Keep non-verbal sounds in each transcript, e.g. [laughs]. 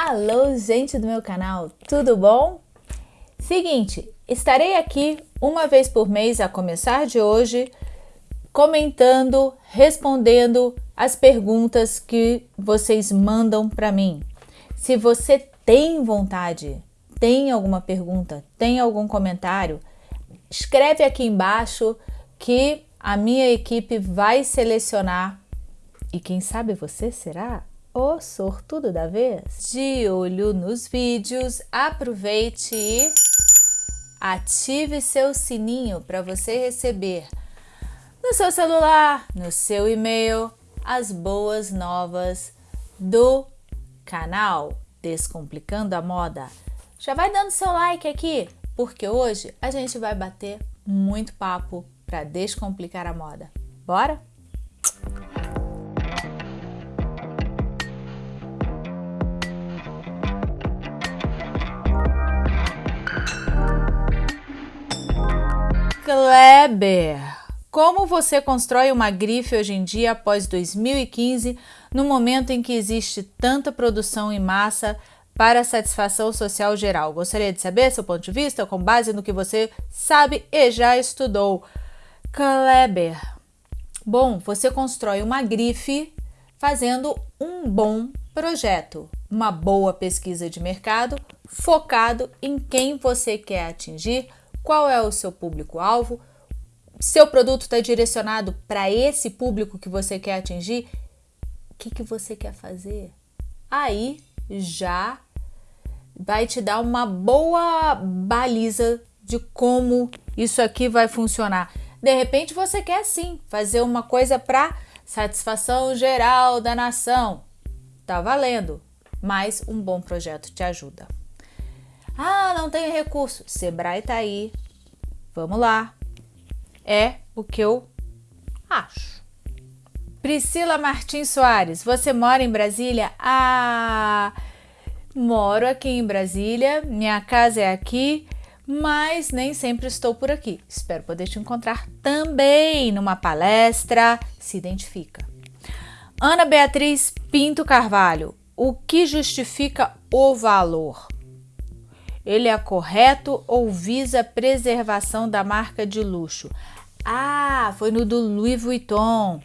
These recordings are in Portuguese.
Alô, gente do meu canal, tudo bom? Seguinte, estarei aqui uma vez por mês a começar de hoje, comentando, respondendo as perguntas que vocês mandam para mim. Se você tem vontade, tem alguma pergunta, tem algum comentário, escreve aqui embaixo que a minha equipe vai selecionar e quem sabe você será o sortudo da vez. De olho nos vídeos, aproveite e ative seu sininho para você receber no seu celular, no seu e-mail, as boas novas do canal Descomplicando a Moda. Já vai dando seu like aqui, porque hoje a gente vai bater muito papo para descomplicar a moda. Bora? Kleber, como você constrói uma grife hoje em dia após 2015, no momento em que existe tanta produção em massa para satisfação social geral? Gostaria de saber seu ponto de vista com base no que você sabe e já estudou. Kleber, bom, você constrói uma grife fazendo um bom projeto, uma boa pesquisa de mercado focado em quem você quer atingir, qual é o seu público-alvo, seu produto está direcionado para esse público que você quer atingir, o que, que você quer fazer? Aí já vai te dar uma boa baliza de como isso aqui vai funcionar. De repente você quer sim fazer uma coisa para satisfação geral da nação. Tá valendo, mas um bom projeto te ajuda. Ah, não tenho recurso. Sebrae tá aí. Vamos lá. É o que eu acho. Priscila Martins Soares, você mora em Brasília? Ah, moro aqui em Brasília, minha casa é aqui, mas nem sempre estou por aqui. Espero poder te encontrar também numa palestra. Se identifica. Ana Beatriz Pinto Carvalho, o que justifica o valor? Ele é correto ou visa preservação da marca de luxo? Ah, foi no do Louis Vuitton.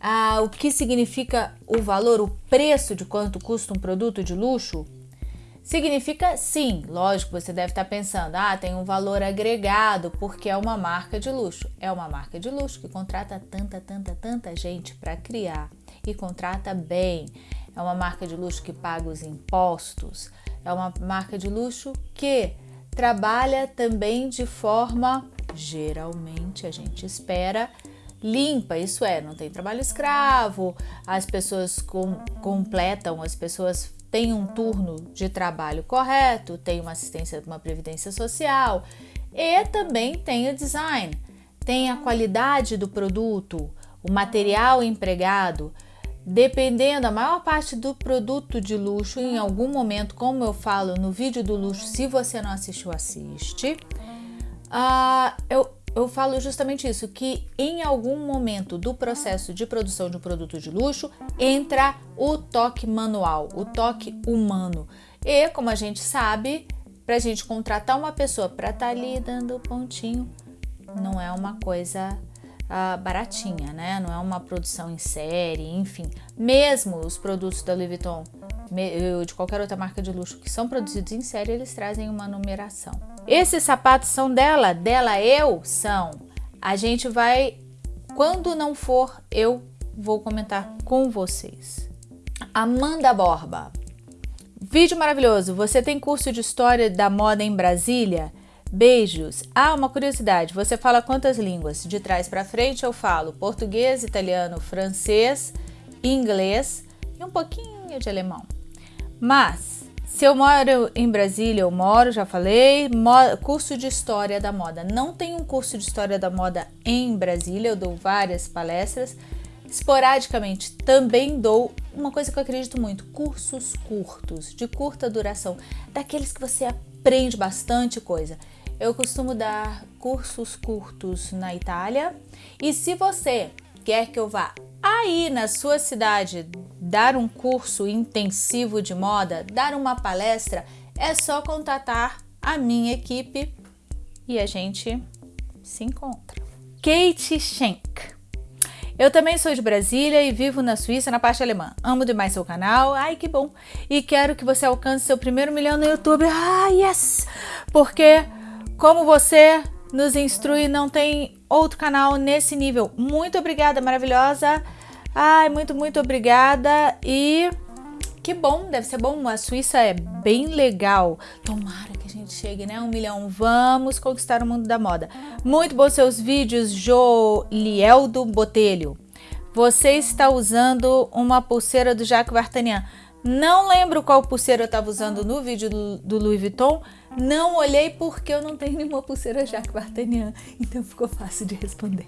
Ah, o que significa o valor, o preço de quanto custa um produto de luxo? Significa sim, lógico, você deve estar pensando, ah, tem um valor agregado porque é uma marca de luxo. É uma marca de luxo que contrata tanta, tanta, tanta gente para criar e contrata bem. É uma marca de luxo que paga os impostos, é uma marca de luxo que trabalha também de forma, geralmente a gente espera, limpa, isso é, não tem trabalho escravo, as pessoas com, completam, as pessoas têm um turno de trabalho correto, tem uma assistência, uma previdência social e também tem o design, tem a qualidade do produto, o material empregado, Dependendo, a maior parte do produto de luxo, em algum momento, como eu falo no vídeo do luxo, se você não assistiu, assiste. Uh, eu, eu falo justamente isso, que em algum momento do processo de produção de um produto de luxo, entra o toque manual, o toque humano. E, como a gente sabe, para a gente contratar uma pessoa para estar tá ali dando pontinho, não é uma coisa uh, baratinha, né? Não é uma produção em série, enfim. Mesmo os produtos da Louis Vuitton, de qualquer outra marca de luxo que são produzidos em série, eles trazem uma numeração. Esses sapatos são dela, dela eu são. A gente vai, quando não for, eu vou comentar com vocês. Amanda Borba. Vídeo maravilhoso. Você tem curso de História da Moda em Brasília? Beijos! Ah, uma curiosidade, você fala quantas línguas? De trás para frente eu falo português, italiano, francês, inglês e um pouquinho de alemão. Mas, se eu moro em Brasília, eu moro, já falei, curso de História da Moda. Não tem um curso de História da Moda em Brasília, eu dou várias palestras. Esporadicamente também dou uma coisa que eu acredito muito, cursos curtos, de curta duração, daqueles que você aprende bastante coisa. Eu costumo dar cursos curtos na Itália e se você quer que eu vá aí na sua cidade dar um curso intensivo de moda, dar uma palestra, é só contatar a minha equipe e a gente se encontra. Kate Schenk. Eu também sou de Brasília e vivo na Suíça, na parte alemã. Amo demais seu canal, ai que bom. E quero que você alcance seu primeiro milhão no YouTube. Ah, yes! Porque como você nos instrui, não tem outro canal nesse nível. Muito obrigada, maravilhosa. Ai, muito, muito obrigada. E que bom, deve ser bom. A Suíça é bem legal. Tomara que gente chegue, né? Um milhão. Vamos conquistar o mundo da moda. Muito bons seus vídeos, Jolieldo Botelho. Você está usando uma pulseira do Jacques Vartanian. Não lembro qual pulseira eu estava usando no vídeo do, do, Louis Vuitton. Não olhei porque eu não tenho nenhuma pulseira Jacques Vartanian. Então ficou fácil de responder.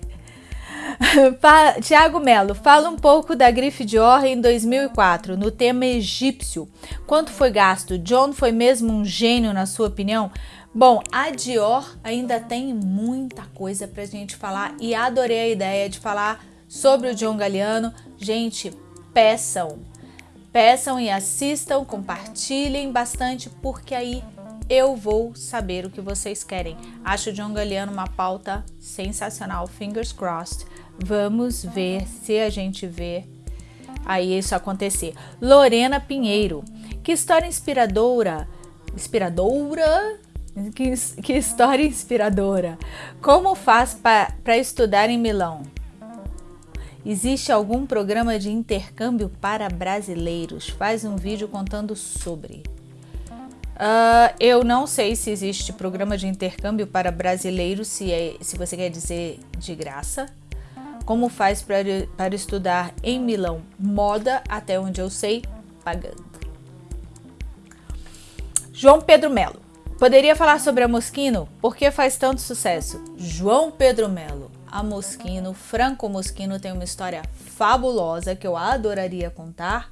[laughs] Tiago Melo, fala um pouco da grife Dior em 2004, no tema egípcio. Quanto foi gasto? John foi mesmo um gênio, na sua opinião? Bom, a Dior ainda tem muita coisa pra gente falar e adorei a ideia de falar sobre o John Galliano. Gente, peçam, peçam e assistam, compartilhem bastante, porque aí eu vou saber o que vocês querem. Acho o John Galliano uma pauta sensacional, fingers crossed. Vamos ver se a gente vê aí isso acontecer. Lorena Pinheiro, que história inspiradora, inspiradora, que, que história inspiradora. Como faz para estudar em Milão? Existe algum programa de intercâmbio para brasileiros? Faz um vídeo contando sobre. Uh, eu não sei se existe programa de intercâmbio para brasileiros, se, é, se você quer dizer de graça. Como faz para, estudar em Milão moda, até onde eu sei, pagando. João Pedro Melo. Poderia falar sobre a Moschino? Por que faz tanto sucesso? João Pedro Melo. A Moschino, Franco Moschino tem uma história fabulosa que eu adoraria contar.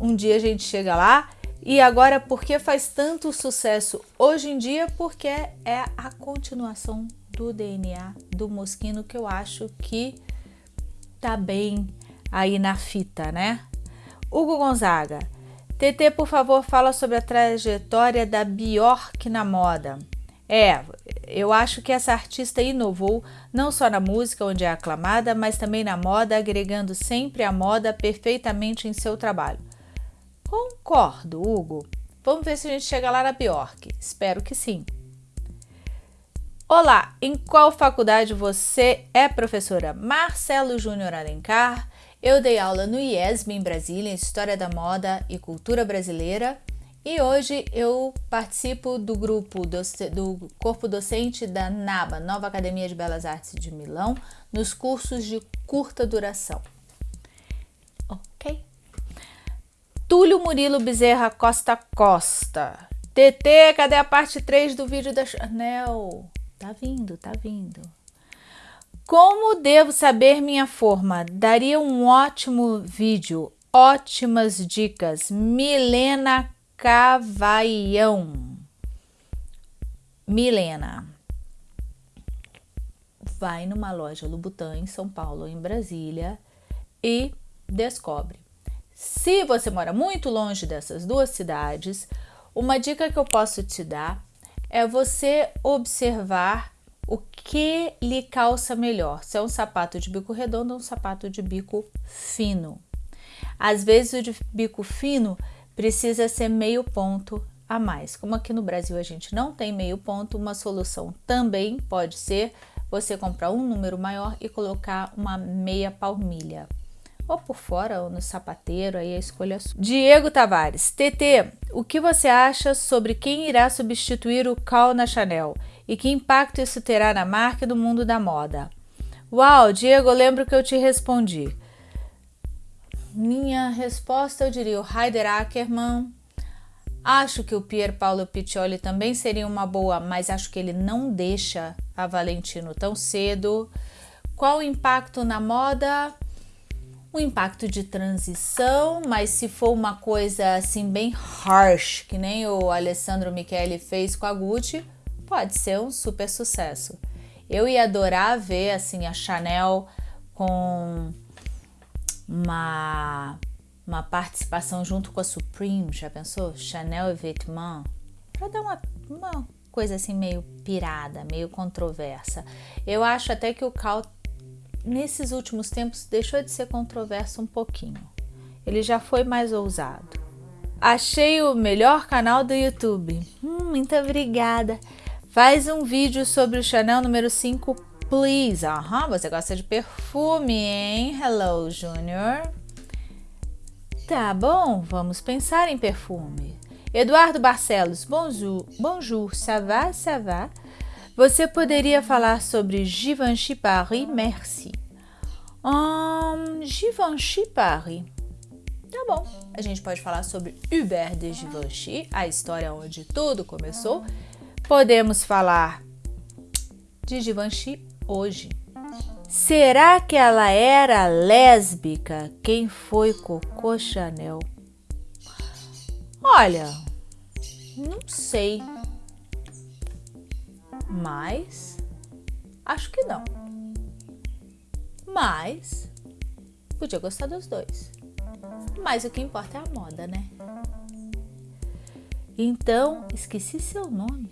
Um dia a gente chega lá e agora, por que faz tanto sucesso hoje em dia? Porque é a continuação do DNA do Mosquino que eu acho que tá bem aí na fita, né? Hugo Gonzaga. TT, por favor, fala sobre a trajetória da Bjork na moda. É, eu acho que essa artista inovou não só na música, onde é aclamada, mas também na moda, agregando sempre a moda perfeitamente em seu trabalho. Concordo, Hugo. Vamos ver se a gente chega lá na Bjork. Espero que sim. Olá, em qual faculdade você é professora? Marcelo Júnior Alencar. Eu dei aula no IESB em Brasília, em História da Moda e Cultura Brasileira. E hoje eu participo do grupo do, do corpo docente da NABA, Nova Academia de Belas Artes de Milão, nos cursos de curta duração. Túlio Murilo Bezerra Costa Costa. TT, cadê a parte 3 do vídeo da Chanel? Tá vindo, tá vindo. Como devo saber minha forma? Daria um ótimo vídeo, ótimas dicas. Milena Cavaião. Milena. Vai numa loja Louboutin em São Paulo, em Brasília e descobre se você mora muito longe dessas duas cidades, uma dica que eu posso te dar é você observar o que lhe calça melhor, se é um sapato de bico redondo ou um sapato de bico fino. Às vezes o de bico fino precisa ser meio ponto a mais. Como aqui no Brasil a gente não tem meio ponto, uma solução também pode ser você comprar um número maior e colocar uma meia palmilha ou por fora ou no sapateiro, aí a escolha é sua. Diego Tavares, TT, o que você acha sobre quem irá substituir o Cal na Chanel e que impacto isso terá na marca e no mundo da moda? Uau, Diego, lembro que eu te respondi. Minha resposta eu diria o Heider Ackermann. Acho que o Pier Paolo Piccioli também seria uma boa, mas acho que ele não deixa a Valentino tão cedo. Qual o impacto na moda? Um impacto de transição, mas se for uma coisa assim bem harsh, que nem o Alessandro Michele fez com a Gucci, pode ser um super sucesso. Eu ia adorar ver assim a Chanel com uma uma participação junto com a Supreme, já pensou? Chanel e Vêtements, para dar uma, uma coisa assim meio pirada, meio controversa. Eu acho até que o Cal nesses últimos tempos deixou de ser controverso um pouquinho. Ele já foi mais ousado. Achei o melhor canal do YouTube. Hum, muito obrigada. Faz um vídeo sobre o Chanel número 5, please. Aham, você gosta de perfume, hein? Hello, Junior. Tá bom, vamos pensar em perfume. Eduardo Barcelos, bonjour, bonjour, ça va, ça va? Você poderia falar sobre Givenchy Paris? Merci. Hum, Givenchy Paris. Tá bom, a gente pode falar sobre Hubert de Givenchy, a história onde tudo começou. Podemos falar de Givenchy hoje. Será que ela era lésbica? Quem foi Coco Chanel? Olha, não sei. Mas acho que não. Mas podia gostar dos dois. Mas o que importa é a moda, né? Então, esqueci seu nome.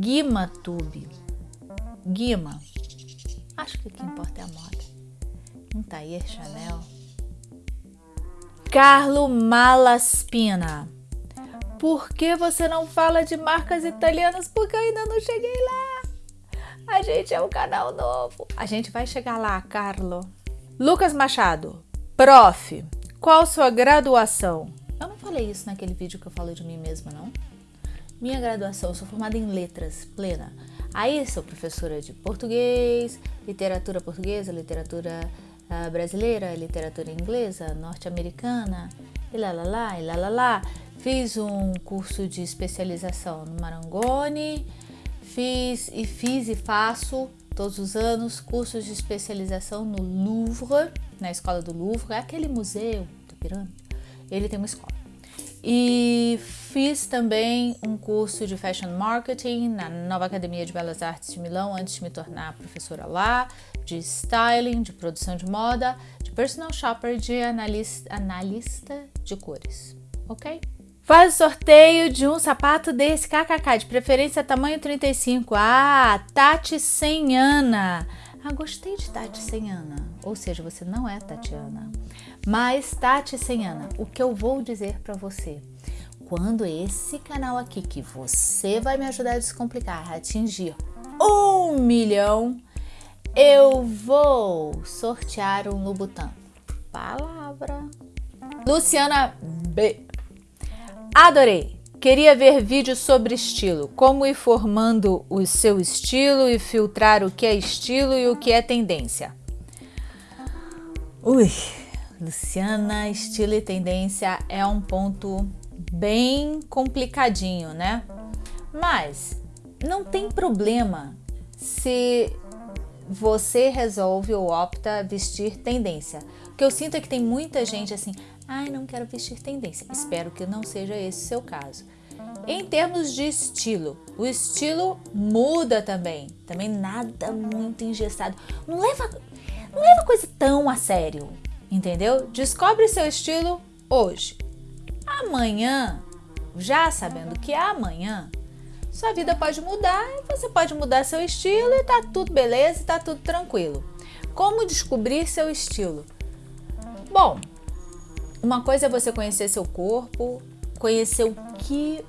Guima Tube. Guima. Acho que o que importa é a moda. Um Tair Chanel. Carlo Malaspina. Por que você não fala de marcas italianas? Porque eu ainda não cheguei lá. A gente é um canal novo. A gente vai chegar lá, Carlo. Lucas Machado. Prof, qual sua graduação? Eu não falei isso naquele vídeo que eu falei de mim mesma, não? Minha graduação, eu sou formada em letras plena. Aí sou professora de português, literatura portuguesa, literatura uh, brasileira, literatura inglesa, norte-americana, e lá lá lá, e lá lá lá. Fiz um curso de especialização no Marangoni, fiz e fiz e faço todos os anos cursos de especialização no Louvre, na escola do Louvre, é aquele museu do pirâmide. Ele tem uma escola. E fiz também um curso de Fashion Marketing na Nova Academia de Belas Artes de Milão antes de me tornar professora lá, de styling, de produção de moda, de personal shopper, de analista, analista de cores, ok? Faz o sorteio de um sapato desse kkk, de preferência tamanho 35. Ah, Tati Senhana. Ah, gostei de Tati Senhana. Ou seja, você não é Tatiana. Mas Tati Senhana, o que eu vou dizer para você? Quando esse canal aqui, que você vai me ajudar a descomplicar, atingir um milhão, eu vou sortear um Louboutin. Palavra. Luciana B. Adorei! Queria ver vídeos sobre estilo, como ir formando o seu estilo e filtrar o que é estilo e o que é tendência. Ui, Luciana, estilo e tendência é um ponto bem complicadinho, né? Mas não tem problema se você resolve ou opta vestir tendência. O que eu sinto é que tem muita gente assim, ai, não quero vestir tendência. Espero que não seja esse o seu caso. Em termos de estilo, o estilo muda também. Também nada muito engessado. Não leva, não leva coisa tão a sério, entendeu? Descobre seu estilo hoje. Amanhã, já sabendo que é amanhã, sua vida pode mudar você pode mudar seu estilo e tá tudo beleza e tá tudo tranquilo. Como descobrir seu estilo? Bom, uma coisa é você conhecer seu corpo, conhecer o que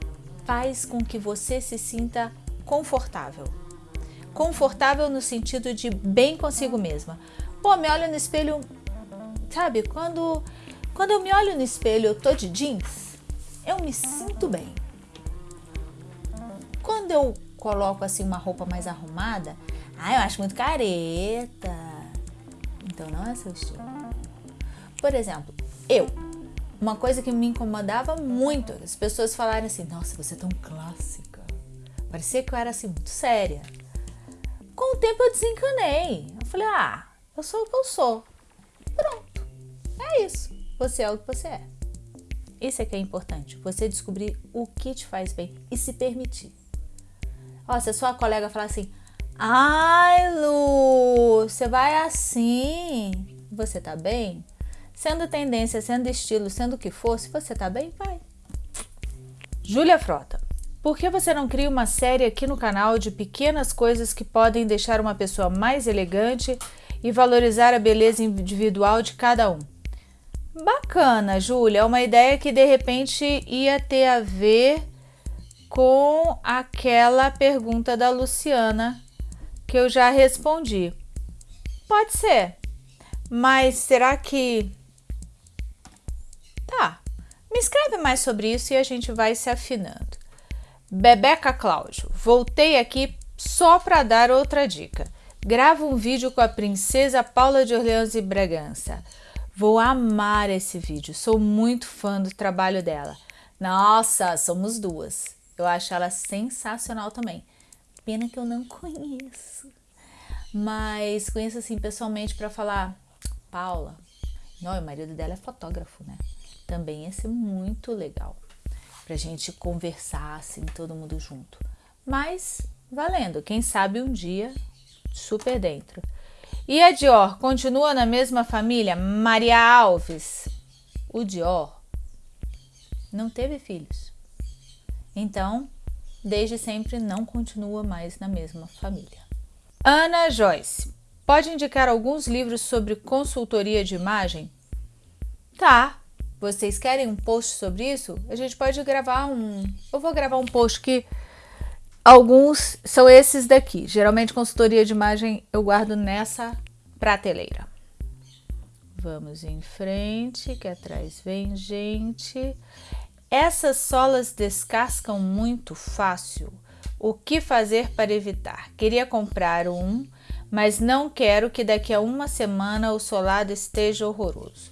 faz com que você se sinta confortável. Confortável no sentido de bem consigo mesma. Pô, me olho no espelho, sabe? Quando, quando eu me olho no espelho, eu tô de jeans, eu me sinto bem. Quando eu coloco assim uma roupa mais arrumada, ah, eu acho muito careta. Então não é seu estilo. Por exemplo, eu. Uma coisa que me incomodava muito, as pessoas falarem assim: "Nossa, você é tão clássica". Parecia que eu era assim muito séria. Com o tempo eu desencanei. Eu falei: "Ah, eu sou o que eu sou". Pronto. É isso. Você é o que você é. Isso é que é importante, você descobrir o que te faz bem e se permitir. Ó, se a sua colega falar assim: "Ai, Lu, você vai assim, você tá bem?" Sendo tendência, sendo estilo, sendo o que for, se você tá bem, vai. Júlia Frota. Por que você não cria uma série aqui no canal de pequenas coisas que podem deixar uma pessoa mais elegante e valorizar a beleza individual de cada um? Bacana, Júlia. É uma ideia que de repente ia ter a ver com aquela pergunta da Luciana que eu já respondi. Pode ser, mas será que. Escreve mais sobre isso e a gente vai se afinando. Bebeca Cláudio, voltei aqui só para dar outra dica. Grava um vídeo com a princesa Paula de Orleans e Bragança. Vou amar esse vídeo, sou muito fã do trabalho dela. Nossa, somos duas. Eu acho ela sensacional também. Pena que eu não conheço. Mas conheço assim pessoalmente para falar, Paula. Não, o marido dela é fotógrafo, né? Também ia ser muito legal pra gente conversar assim, todo mundo junto. Mas valendo, quem sabe um dia super dentro. E a Dior continua na mesma família? Maria Alves. O Dior não teve filhos. Então, desde sempre não continua mais na mesma família. Ana Joyce. Pode indicar alguns livros sobre consultoria de imagem? Tá. Vocês querem um post sobre isso? A gente pode gravar um. Eu vou gravar um post que Alguns são esses daqui. Geralmente, consultoria de imagem eu guardo nessa prateleira. Vamos em frente, que atrás vem gente. Essas solas descascam muito fácil. O que fazer para evitar? Queria comprar um, mas não quero que daqui a uma semana o solado esteja horroroso.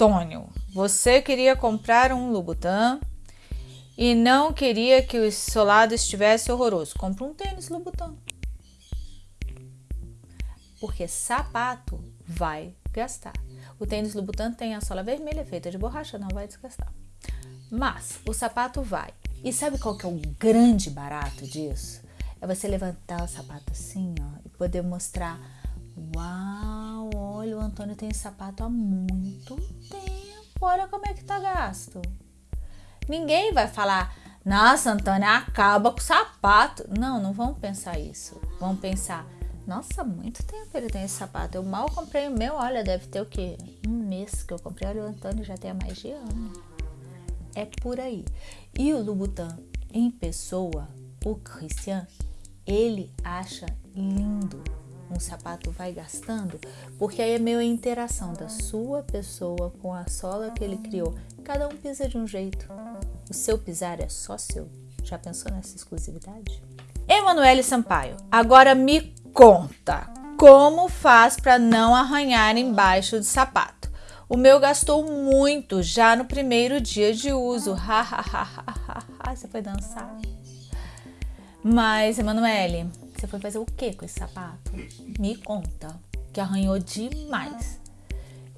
Antônio, você queria comprar um Louboutin? e não queria que o solado estivesse horroroso. Compre um tênis Louboutin. Porque sapato vai gastar. O tênis Louboutin tem a sola vermelha feita de borracha, não vai desgastar. Mas o sapato vai. E sabe qual que é o grande barato disso? É você levantar o sapato assim, ó, e poder mostrar: "Uau, olha, o Antônio tem esse sapato há muito tempo. Olha como é que tá gasto". Ninguém vai falar, nossa, Antônia, acaba com o sapato. Não, não vão pensar isso. Vão pensar, nossa, muito tempo ele tem esse sapato. Eu mal comprei o meu, olha, deve ter o quê? Um mês que eu comprei. Olha, o Antônio já tem mais de ano. É por aí. E o Louboutin em pessoa, o Christian, ele acha lindo um sapato vai gastando, porque aí é meio a interação da sua pessoa com a sola que ele criou. Cada um pisa de um jeito. O seu pisar é só seu. Já pensou nessa exclusividade? Emanuele Sampaio, agora me conta como faz para não arranhar embaixo do sapato. O meu gastou muito já no primeiro dia de uso. Você foi dançar? Mas, Emanuele, você foi fazer o que com esse sapato? Me conta, que arranhou demais.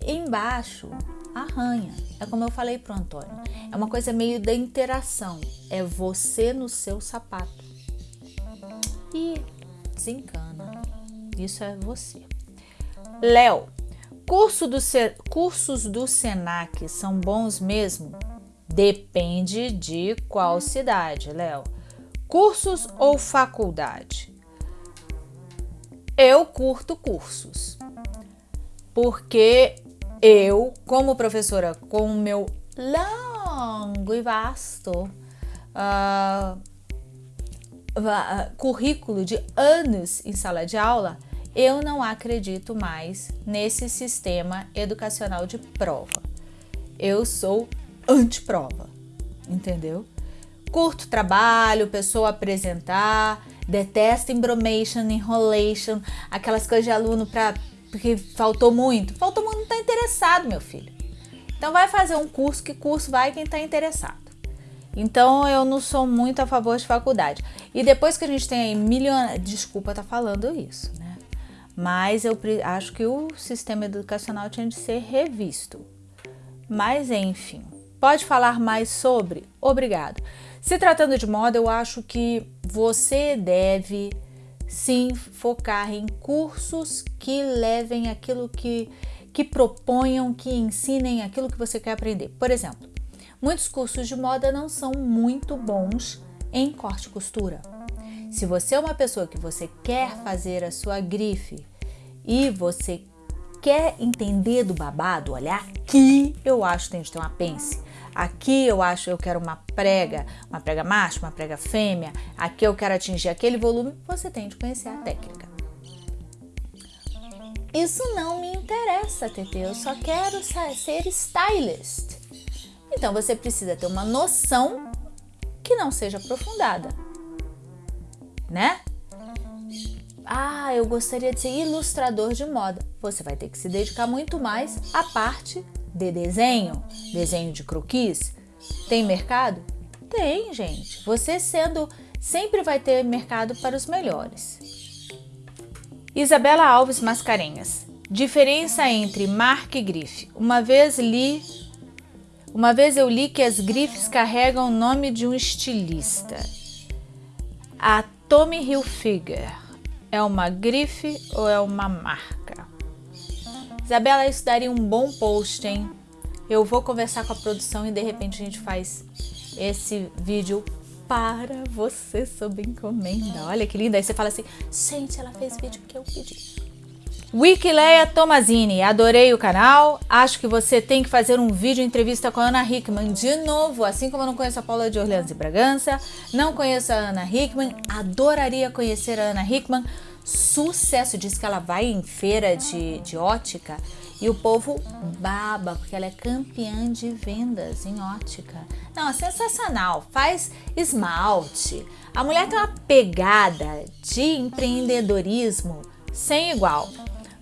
Embaixo, arranha. É como eu falei pro Antônio. É uma coisa meio da interação. É você no seu sapato. E desencana. Isso é você. Léo, curso do, cursos do Senac são bons mesmo? Depende de qual cidade, Léo. Cursos ou faculdade? Eu curto cursos. Porque eu, como professora, com o meu longo e vasto uh, currículo de anos em sala de aula, eu não acredito mais nesse sistema educacional de prova. Eu sou anti-prova, entendeu? Curto trabalho, pessoa apresentar, Detesto embromation, enrolation, aquelas coisas de aluno para porque faltou muito. Faltou muito, não está interessado, meu filho. Então vai fazer um curso, que curso vai quem está interessado. Então eu não sou muito a favor de faculdade. E depois que a gente tem aí milhões, desculpa tá falando isso, né? Mas eu acho que o sistema educacional tinha de ser revisto. Mas enfim, pode falar mais sobre? Obrigado. Se tratando de moda, eu acho que você deve sim focar em cursos que levem aquilo que, que proponham, que ensinem aquilo que você quer aprender. Por exemplo, muitos cursos de moda não são muito bons em corte e costura. Se você é uma pessoa que você quer fazer a sua grife e você quer entender do babado, olha aqui eu acho que tem que ter uma pence. Aqui eu acho eu quero uma prega, uma prega macho, uma prega fêmea. Aqui eu quero atingir aquele volume. Você tem de conhecer a técnica. Isso não me interessa, TT. Eu só quero ser stylist. Então você precisa ter uma noção que não seja aprofundada, né? Ah, eu gostaria de ser ilustrador de moda. Você vai ter que se dedicar muito mais à parte de desenho, desenho de croquis. Tem mercado? Tem, gente. Você sendo sempre vai ter mercado para os melhores. Isabela Alves Mascarenhas. Diferença entre marca e grife. Uma vez li uma vez eu li que as grifes carregam o nome de um estilista. A Tommy Hilfiger é uma grife ou é uma marca? Isabela, isso daria um bom post, hein? Eu vou conversar com a produção e de repente a gente faz esse vídeo para você sob encomenda. Olha que linda. Aí você fala assim, gente, ela fez vídeo que eu pedi. Wikileia Tomazini, adorei o canal. Acho que você tem que fazer um vídeo entrevista com a Ana Hickman de novo, assim como eu não conheço a Paula de Orleans e Bragança, não conheço a Ana Hickman, adoraria conhecer a Ana Hickman. Sucesso, diz que ela vai em feira de, de ótica e o povo baba, porque ela é campeã de vendas em ótica. Não, é sensacional. Faz esmalte. A mulher tem uma pegada de empreendedorismo sem igual.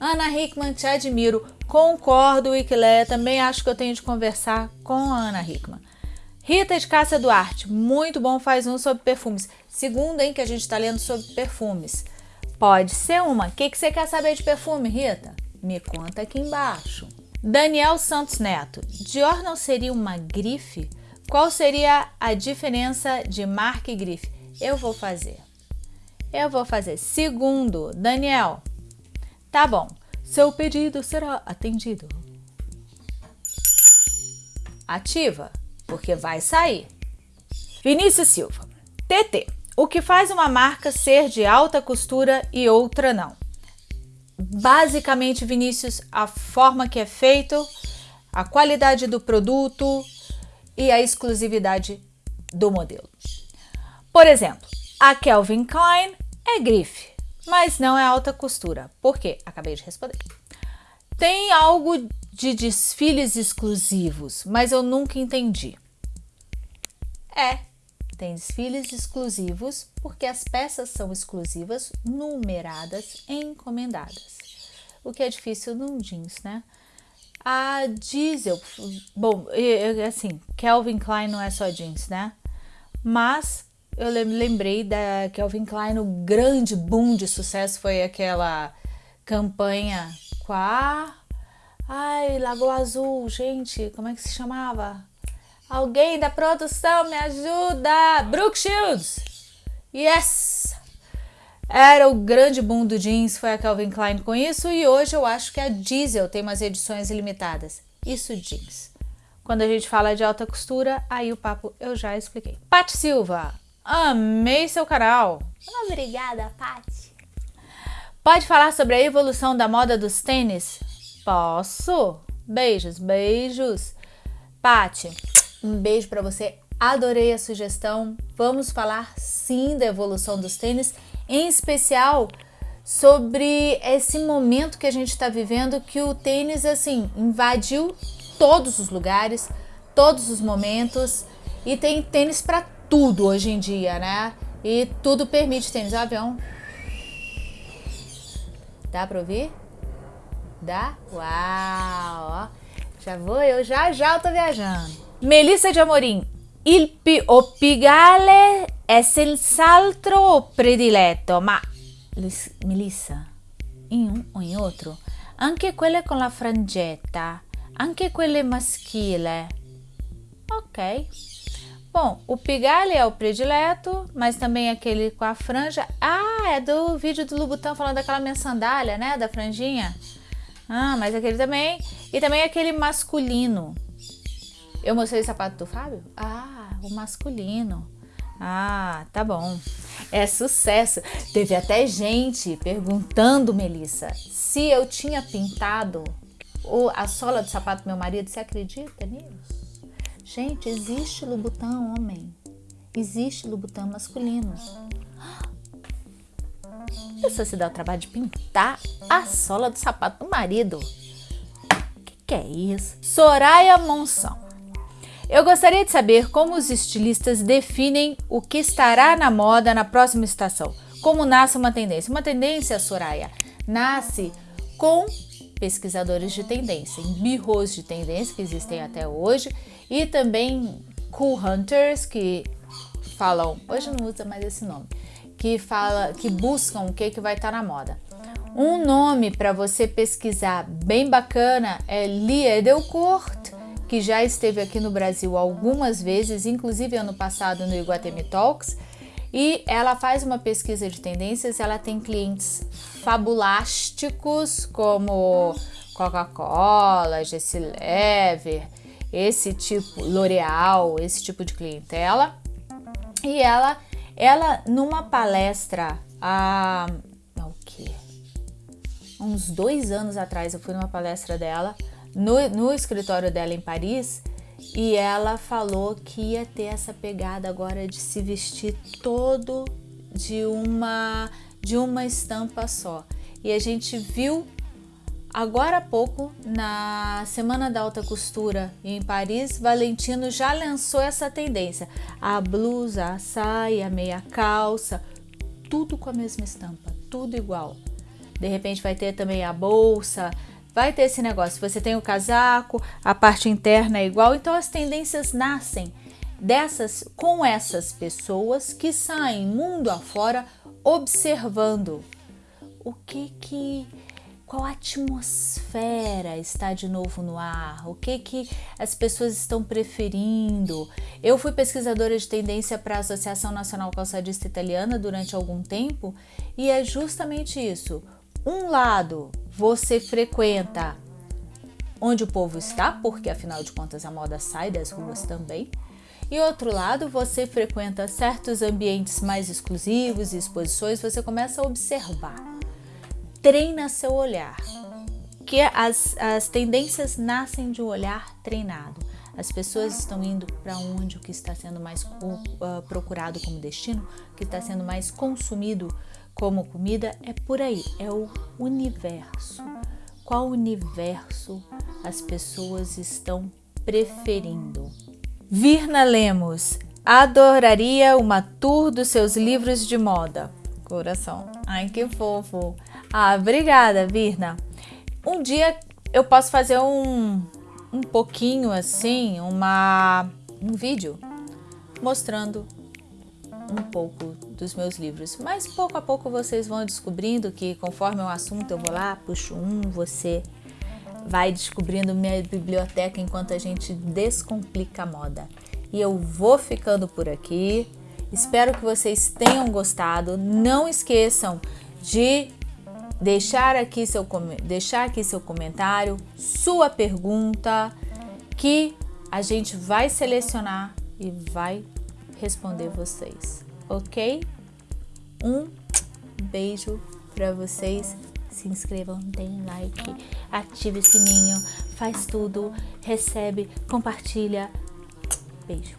Ana Hickman, te admiro. Concordo, Wikileia. Também acho que eu tenho de conversar com a Ana Hickman. Rita de Cássia Duarte, muito bom, faz um sobre perfumes. Segundo, hein, que a gente está lendo sobre perfumes. Pode ser uma. O que, que você quer saber de perfume, Rita? Me conta aqui embaixo. Daniel Santos Neto, Dior não seria uma grife? Qual seria a diferença de marca e grife? Eu vou fazer. Eu vou fazer. Segundo, Daniel, tá bom, seu pedido será atendido. Ativa, porque vai sair. Vinícius Silva, TT, o que faz uma marca ser de alta costura e outra não? basicamente, Vinícius, a forma que é feito, a qualidade do produto e a exclusividade do modelo. Por exemplo, a Calvin Klein é grife, mas não é alta costura. Por quê? Acabei de responder. Tem algo de desfiles exclusivos, mas eu nunca entendi. É, tem desfiles exclusivos porque as peças são exclusivas, numeradas e encomendadas. O que é difícil num jeans, né? A Diesel, bom, assim, Calvin Klein não é só jeans, né? Mas eu lembrei da Calvin Klein, o grande boom de sucesso foi aquela campanha com a... Ai, Lagoa Azul, gente, como é que se chamava? Alguém da produção me ajuda! Brooke Shields! Yes! Era o grande boom do jeans, foi a Calvin Klein com isso e hoje eu acho que a Diesel tem umas edições limitadas. Isso jeans. Quando a gente fala de alta costura, aí o papo eu já expliquei. Paty Silva, amei seu canal. Obrigada, Paty. Pode falar sobre a evolução da moda dos tênis? Posso? Beijos, beijos. Paty, um beijo para você. Adorei a sugestão. Vamos falar sim da evolução dos tênis, em especial sobre esse momento que a gente está vivendo que o tênis assim invadiu todos os lugares, todos os momentos e tem tênis para tudo hoje em dia, né? E tudo permite tênis. O avião. Dá para ouvir? Dá? Uau! Já vou, eu já já eu tô viajando. Melissa de Amorim, il pigale è senz'altro prediletto, ma Melissa, in un o in outro, anche quelle con la frangetta, anche quelle maschile. Ok. Bom, o pigale é o predileto, mas também aquele com a franja. Ah, é do vídeo do Lubutão falando daquela minha sandália, né? Da franjinha. Ah, mas aquele também. E também aquele masculino. Eu mostrei o sapato do Fábio? Ah, o masculino. Ah, tá bom. É sucesso. Teve até gente perguntando, Melissa, se eu tinha pintado a sola do sapato do meu marido. Você acredita nisso? Gente, existe Lubutão homem. Existe Lubutão masculino. A pessoa se dá o trabalho de pintar a sola do sapato do marido. Que que é isso? Soraya Monção. Eu gostaria de saber como os estilistas definem o que estará na moda na próxima estação. Como nasce uma tendência? Uma tendência, Soraya, nasce com pesquisadores de tendência, em birros de tendência que existem até hoje e também cool hunters que falam, hoje não usa mais esse nome, que fala, que buscam o que que vai estar tá na moda. Um nome para você pesquisar bem bacana é Lie Edelcourt, que já esteve aqui no Brasil algumas vezes, inclusive ano passado no Iguatemi Talks, e ela faz uma pesquisa de tendências, ela tem clientes fabulásticos como Coca-Cola, Jessie Lever, esse tipo, L'Oreal, esse tipo de clientela. E ela, ela numa palestra há, o quê? uns dois anos atrás, eu fui numa palestra dela, no, no escritório dela em Paris, e ela falou que ia ter essa pegada agora de se vestir todo de uma de uma estampa só. E a gente viu agora há pouco na Semana da Alta Costura em Paris, Valentino já lançou essa tendência. A blusa, a saia, a meia calça, tudo com a mesma estampa, tudo igual. De repente vai ter também a bolsa, vai ter esse negócio. Você tem o casaco, a parte interna é igual, então as tendências nascem dessas com essas pessoas que saem mundo afora observando o que que qual atmosfera está de novo no ar, o que que as pessoas estão preferindo. Eu fui pesquisadora de tendência para a Associação Nacional Calçadista Italiana durante algum tempo e é justamente isso. Um lado você frequenta onde o povo está, porque afinal de contas a moda sai das ruas também. E outro lado, você frequenta certos ambientes mais exclusivos e exposições, você começa a observar. Treina seu olhar. Que as, as tendências nascem de um olhar treinado. As pessoas estão indo para onde o que está sendo mais uh, procurado como destino, o que está sendo mais consumido como comida é por aí, é o universo. Qual universo as pessoas estão preferindo? Virna Lemos, adoraria uma tour dos seus livros de moda. Coração. Ai, que fofo. Ah, obrigada, Virna. Um dia eu posso fazer um, um pouquinho assim, uma, um vídeo mostrando um pouco dos meus livros, mas pouco a pouco vocês vão descobrindo que conforme o assunto eu vou lá, puxo um, você vai descobrindo minha biblioteca enquanto a gente descomplica a moda. E eu vou ficando por aqui. Espero que vocês tenham gostado. Não esqueçam de deixar aqui seu, deixar aqui seu comentário, sua pergunta, que a gente vai selecionar e vai responder vocês, ok? Um beijo para vocês. Se inscrevam, deem like, ative o sininho, faz tudo, recebe, compartilha. Beijo.